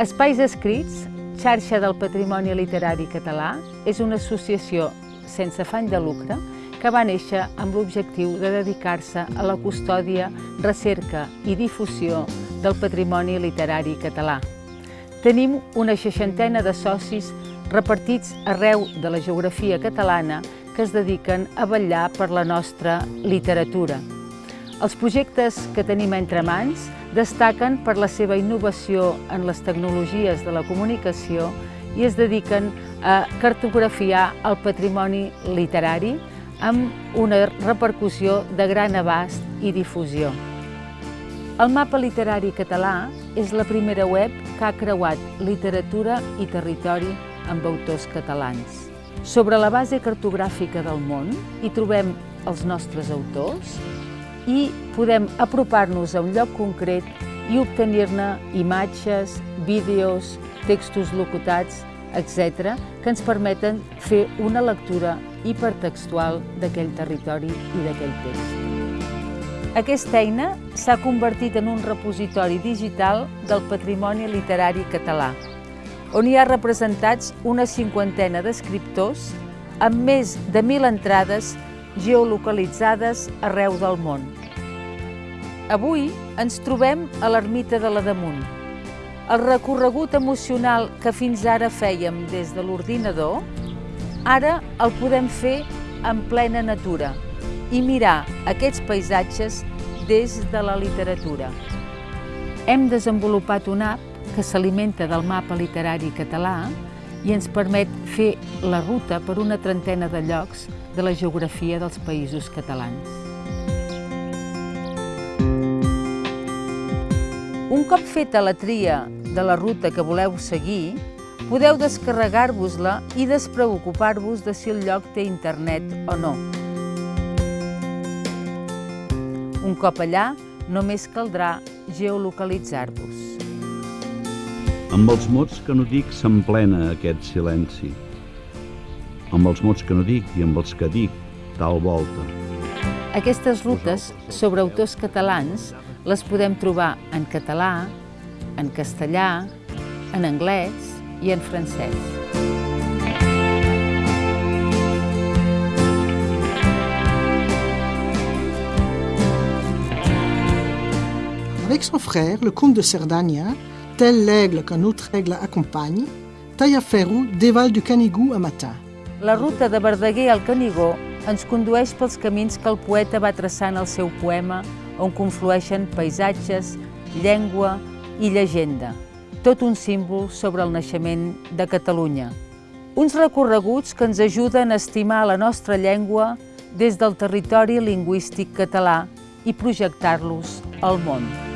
Espais Escrits, xarxa del patrimoni literari català, és una associació sense afany de lucre que va néixer amb l'objectiu de dedicar-se a la custòdia, recerca i difusió del patrimoni literari català. Tenim una seixantena de socis repartits arreu de la geografia catalana que es dediquen a vetllar per la nostra literatura. Els projectes que tenim entre mans destaquen per la seva innovació en les tecnologies de la comunicació i es dediquen a cartografiar el patrimoni literari amb una repercussió de gran abast i difusió. El mapa literari català és la primera web que ha creuat literatura i territori amb autors catalans. Sobre la base cartogràfica del món hi trobem els nostres autors, i podem apropar-nos a un lloc concret i obtenir-ne imatges, vídeos, textos locutats, etc., que ens permeten fer una lectura hipertextual d'aquell territori i d'aquell text. Aquesta eina s'ha convertit en un repositori digital del patrimoni literari català, on hi ha representats una cinquantena d'escriptors amb més de mil entrades geolocalitzades arreu del món. Avui ens trobem a l'ermita de la Damunt. El recorregut emocional que fins ara fèiem des de l'ordinador, ara el podem fer en plena natura i mirar aquests paisatges des de la literatura. Hem desenvolupat una app que s'alimenta del mapa literari català i ens permet fer la ruta per una trentena de llocs de la geografia dels països catalans. Un cop feta la tria de la ruta que voleu seguir, podeu descarregar-vos-la i despreocupar-vos de si el lloc té internet o no. Un cop allà, només caldrà geolocalitzar-vos. Amb els mots que no dic s'emplena aquest silenci amb els mots que no dic i amb els que dic, tal volta. Aquestes rutes sobre autors catalans les podem trobar en català, en castellà, en anglès i en francès. Avec son frère, le comte de Cerdagna, tel l'aigle qu'un autre aigle accompagne, Tallaferro dévale du Canigou à Matin. La ruta de Verdaguer al Canigó ens condueix pels camins que el poeta va traçar en el seu poema, on conflueixen paisatges, llengua i llegenda, tot un símbol sobre el naixement de Catalunya. Uns recorreguts que ens ajuden a estimar la nostra llengua des del territori lingüístic català i projectar-los al món.